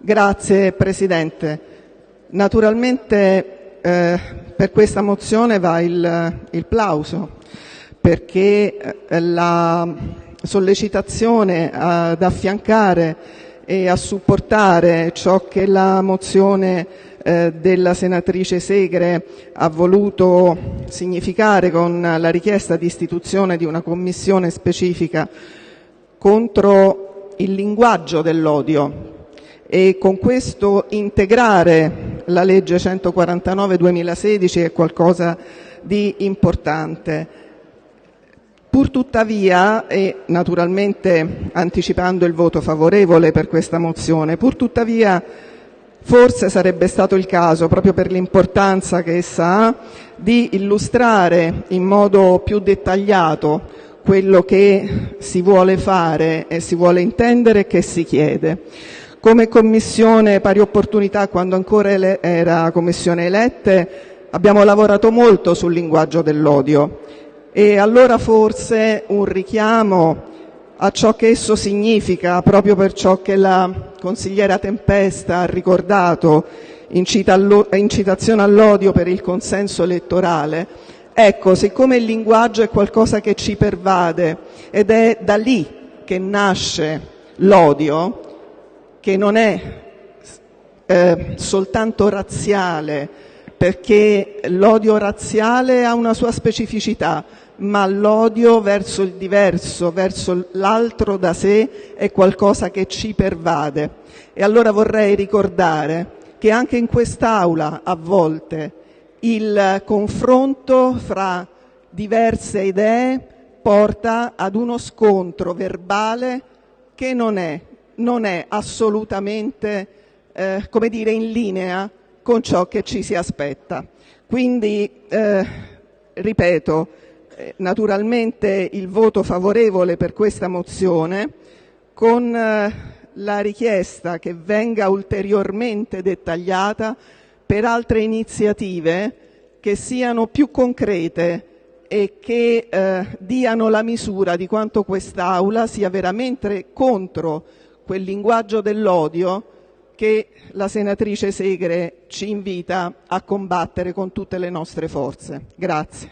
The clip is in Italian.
Grazie Presidente. Naturalmente eh, per questa mozione va il, il plauso perché eh, la sollecitazione ad affiancare e a supportare ciò che la mozione eh, della senatrice Segre ha voluto significare con la richiesta di istituzione di una commissione specifica contro il linguaggio dell'odio e con questo integrare la legge 149-2016 è qualcosa di importante. Purtuttavia, e naturalmente anticipando il voto favorevole per questa mozione, purtuttavia forse sarebbe stato il caso, proprio per l'importanza che essa ha, di illustrare in modo più dettagliato quello che si vuole fare e si vuole intendere e che si chiede. Come Commissione pari opportunità, quando ancora era Commissione elette, abbiamo lavorato molto sul linguaggio dell'odio e allora forse un richiamo a ciò che esso significa, proprio per ciò che la consigliera Tempesta ha ricordato, incitazione all'odio per il consenso elettorale. Ecco, siccome il linguaggio è qualcosa che ci pervade ed è da lì che nasce l'odio, che non è eh, soltanto razziale, perché l'odio razziale ha una sua specificità, ma l'odio verso il diverso, verso l'altro da sé, è qualcosa che ci pervade. E allora vorrei ricordare che anche in quest'Aula a volte il confronto fra diverse idee porta ad uno scontro verbale che non è non è assolutamente eh, dire, in linea con ciò che ci si aspetta. Quindi, eh, ripeto, eh, naturalmente il voto favorevole per questa mozione con eh, la richiesta che venga ulteriormente dettagliata per altre iniziative che siano più concrete e che eh, diano la misura di quanto quest'Aula sia veramente contro quel linguaggio dell'odio che la senatrice Segre ci invita a combattere con tutte le nostre forze. Grazie.